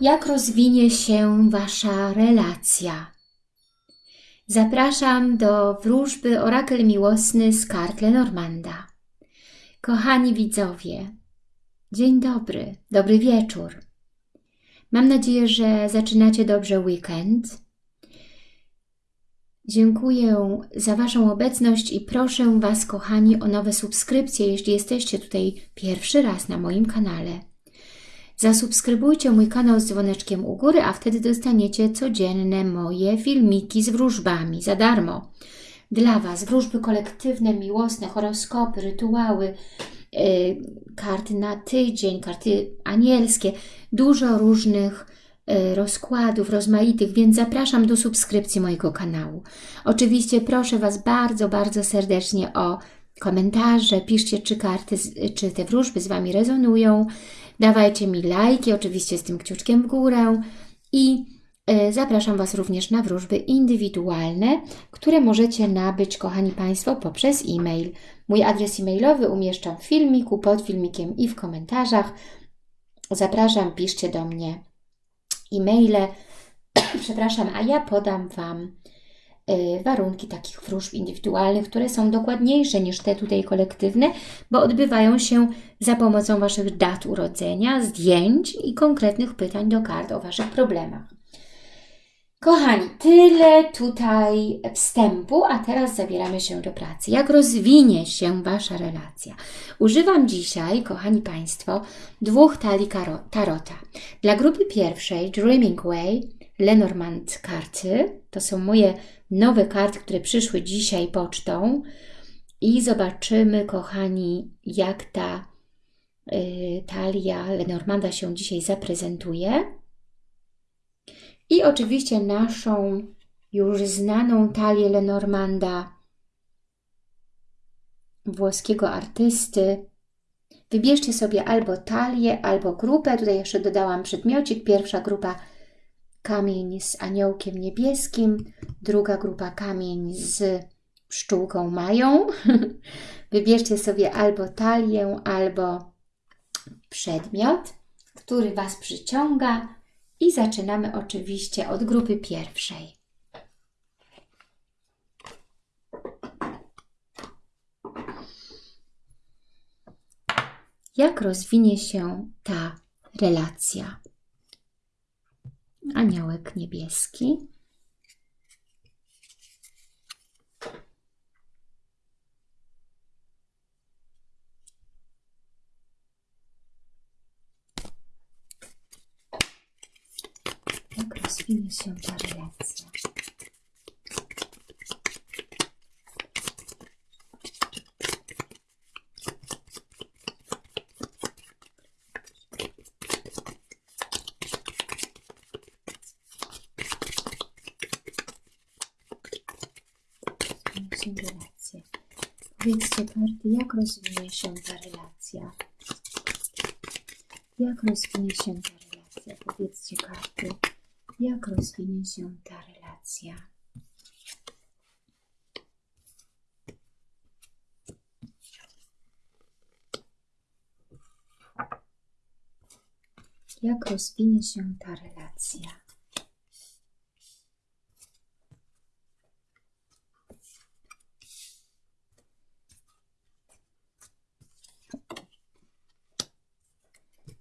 Jak rozwinie się Wasza relacja? Zapraszam do wróżby Orakel Miłosny z kart Lenormanda. Kochani widzowie, dzień dobry, dobry wieczór. Mam nadzieję, że zaczynacie dobrze weekend. Dziękuję za Waszą obecność i proszę Was, kochani, o nowe subskrypcje, jeśli jesteście tutaj pierwszy raz na moim kanale. Zasubskrybujcie mój kanał z dzwoneczkiem u góry, a wtedy dostaniecie codzienne moje filmiki z wróżbami za darmo. Dla Was wróżby kolektywne, miłosne, horoskopy, rytuały, yy, karty na tydzień, karty anielskie, dużo różnych yy, rozkładów rozmaitych, więc zapraszam do subskrypcji mojego kanału. Oczywiście proszę Was bardzo, bardzo serdecznie o komentarze, piszcie czy karty, czy te wróżby z Wami rezonują, Dawajcie mi lajki, oczywiście z tym kciuczkiem w górę i e, zapraszam Was również na wróżby indywidualne, które możecie nabyć, kochani Państwo, poprzez e-mail. Mój adres e-mailowy umieszczam w filmiku, pod filmikiem i w komentarzach. Zapraszam, piszcie do mnie e-maile, przepraszam, a ja podam Wam warunki takich wróżb indywidualnych, które są dokładniejsze niż te tutaj kolektywne, bo odbywają się za pomocą Waszych dat urodzenia, zdjęć i konkretnych pytań do kart o Waszych problemach. Kochani, tyle tutaj wstępu, a teraz zabieramy się do pracy. Jak rozwinie się Wasza relacja? Używam dzisiaj, kochani Państwo, dwóch talii tarota. Dla grupy pierwszej, Dreaming Way, Lenormand karty, to są moje nowe karty, które przyszły dzisiaj pocztą i zobaczymy, kochani, jak ta y, talia Lenormanda się dzisiaj zaprezentuje. I oczywiście naszą już znaną talię Lenormanda, włoskiego artysty. Wybierzcie sobie albo talię, albo grupę. Tutaj jeszcze dodałam przedmiocik. Pierwsza grupa kamień z aniołkiem niebieskim, druga grupa kamień z pszczółką mają. Wybierzcie sobie albo talię, albo przedmiot, który Was przyciąga i zaczynamy oczywiście od grupy pierwszej. Jak rozwinie się ta relacja? Aniołek niebieski. Jak rozwinie się ta relacja? Relacje. Powiedzcie karty, jak rozwinie się ta relacja? Jak rozwinie się ta relacja? Powiedzcie karty, jak rozwinie się ta relacja? Jak rozwinie się ta relacja?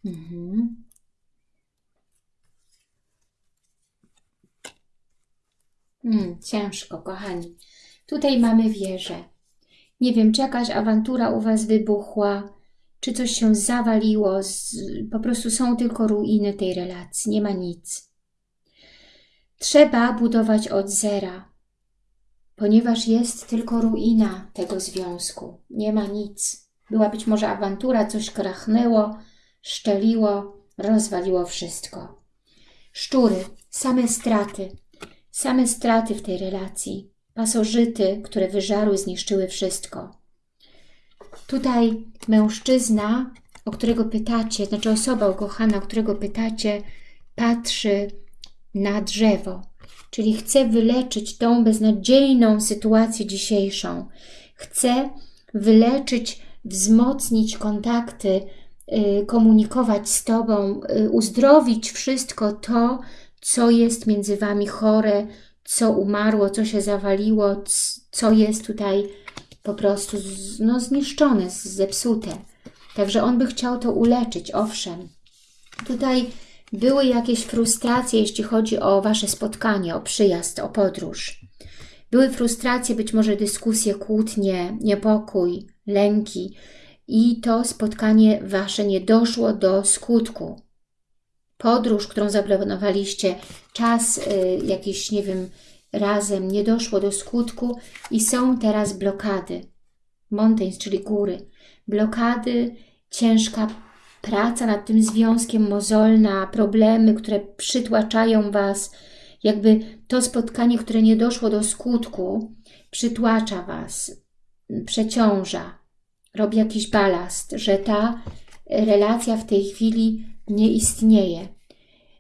Mhm. Hmm, ciężko, kochani. Tutaj mamy wieżę. Nie wiem, czy jakaś awantura u Was wybuchła, czy coś się zawaliło. Z, po prostu są tylko ruiny tej relacji, nie ma nic. Trzeba budować od zera, ponieważ jest tylko ruina tego związku. Nie ma nic. Była być może awantura, coś krachnęło, szczeliło, rozwaliło wszystko. Szczury, same straty, same straty w tej relacji, pasożyty, które wyżarły, zniszczyły wszystko. Tutaj mężczyzna, o którego pytacie, znaczy osoba ukochana, o którego pytacie, patrzy na drzewo, czyli chce wyleczyć tą beznadziejną sytuację dzisiejszą. Chce wyleczyć, wzmocnić kontakty komunikować z Tobą, y, uzdrowić wszystko to, co jest między Wami chore, co umarło, co się zawaliło, co jest tutaj po prostu no, zniszczone, zepsute. Także on by chciał to uleczyć, owszem. Tutaj były jakieś frustracje, jeśli chodzi o Wasze spotkanie, o przyjazd, o podróż. Były frustracje, być może dyskusje, kłótnie, niepokój, lęki i to spotkanie Wasze nie doszło do skutku. Podróż, którą zaplanowaliście, czas y, jakiś, nie wiem, razem nie doszło do skutku i są teraz blokady. Mountains, czyli góry. Blokady, ciężka praca nad tym związkiem, mozolna, problemy, które przytłaczają Was, jakby to spotkanie, które nie doszło do skutku, przytłacza Was, przeciąża, robi jakiś balast, że ta relacja w tej chwili nie istnieje.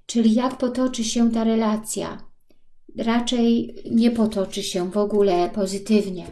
Czyli jak potoczy się ta relacja? Raczej nie potoczy się w ogóle pozytywnie,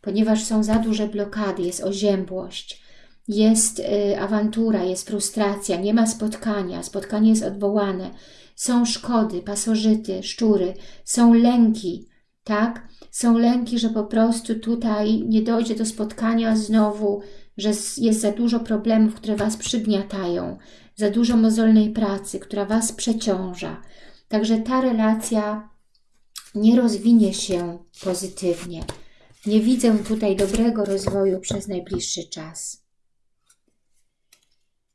ponieważ są za duże blokady, jest oziębłość, jest y, awantura, jest frustracja, nie ma spotkania, spotkanie jest odwołane, są szkody, pasożyty, szczury, są lęki, tak? Są lęki, że po prostu tutaj nie dojdzie do spotkania znowu, że jest za dużo problemów, które Was przygniatają, za dużo mozolnej pracy, która Was przeciąża. Także ta relacja nie rozwinie się pozytywnie. Nie widzę tutaj dobrego rozwoju przez najbliższy czas.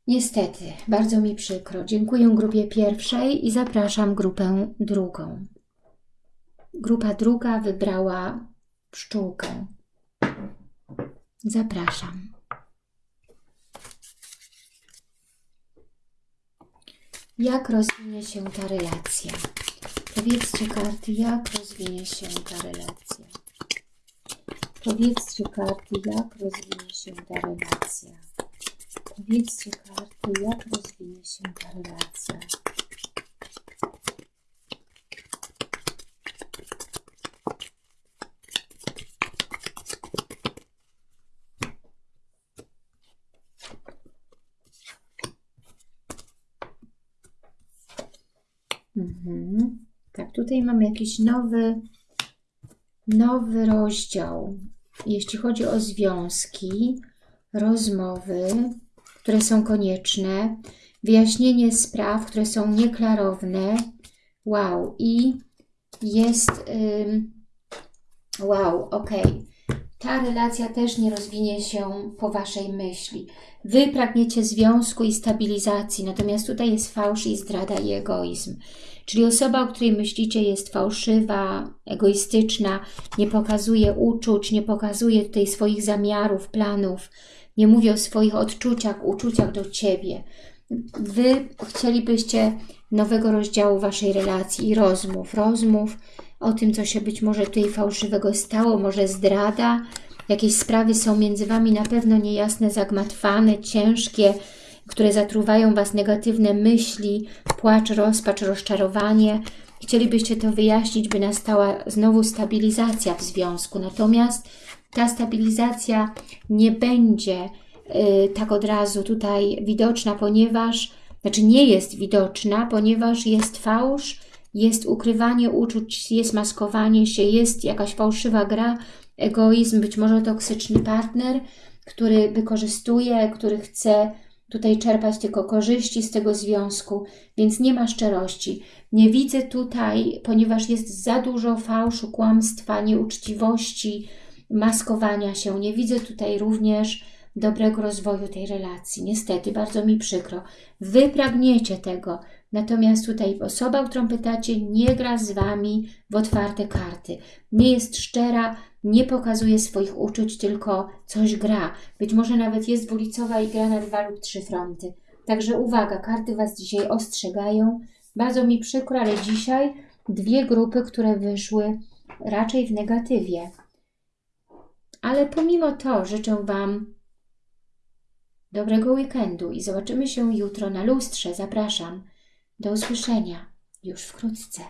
Niestety, bardzo mi przykro. Dziękuję grupie pierwszej i zapraszam grupę drugą. Grupa druga wybrała pszczółkę. Zapraszam. Jak rozwinie się ta relacja? Powiedzcie karty, jak rozwinie się ta relacja. Powiedzcie karty, jak rozwinie się ta relacja. Powiedzcie karty, jak rozwinie się ta relacja. Mhm. Tak, tutaj mamy jakiś nowy, nowy rozdział, jeśli chodzi o związki, rozmowy, które są konieczne, wyjaśnienie spraw, które są nieklarowne. Wow, i jest... wow, ok. Ta relacja też nie rozwinie się po Waszej myśli. Wy pragniecie związku i stabilizacji, natomiast tutaj jest fałsz i zdrada i egoizm. Czyli osoba, o której myślicie jest fałszywa, egoistyczna, nie pokazuje uczuć, nie pokazuje tutaj swoich zamiarów, planów, nie mówi o swoich odczuciach, uczuciach do Ciebie. Wy chcielibyście nowego rozdziału Waszej relacji i rozmów, rozmów o tym, co się być może tutaj fałszywego stało, może zdrada, jakieś sprawy są między Wami na pewno niejasne, zagmatwane, ciężkie, które zatruwają Was negatywne myśli, płacz, rozpacz, rozczarowanie. Chcielibyście to wyjaśnić, by nastała znowu stabilizacja w związku. Natomiast ta stabilizacja nie będzie y, tak od razu tutaj widoczna, ponieważ, znaczy nie jest widoczna, ponieważ jest fałsz, jest ukrywanie uczuć, jest maskowanie się, jest jakaś fałszywa gra, egoizm, być może toksyczny partner, który wykorzystuje, który chce tutaj czerpać tylko korzyści z tego związku, więc nie ma szczerości. Nie widzę tutaj, ponieważ jest za dużo fałszu, kłamstwa, nieuczciwości, maskowania się. Nie widzę tutaj również dobrego rozwoju tej relacji. Niestety, bardzo mi przykro. Wy pragniecie tego, natomiast tutaj osoba, którą pytacie, nie gra z Wami w otwarte karty. Nie jest szczera, nie pokazuje swoich uczuć, tylko coś gra. Być może nawet jest dwulicowa i gra na dwa lub trzy fronty. Także uwaga, karty Was dzisiaj ostrzegają. Bardzo mi przykro, ale dzisiaj dwie grupy, które wyszły raczej w negatywie. Ale pomimo to życzę Wam dobrego weekendu i zobaczymy się jutro na lustrze. Zapraszam. Do usłyszenia już wkrótce.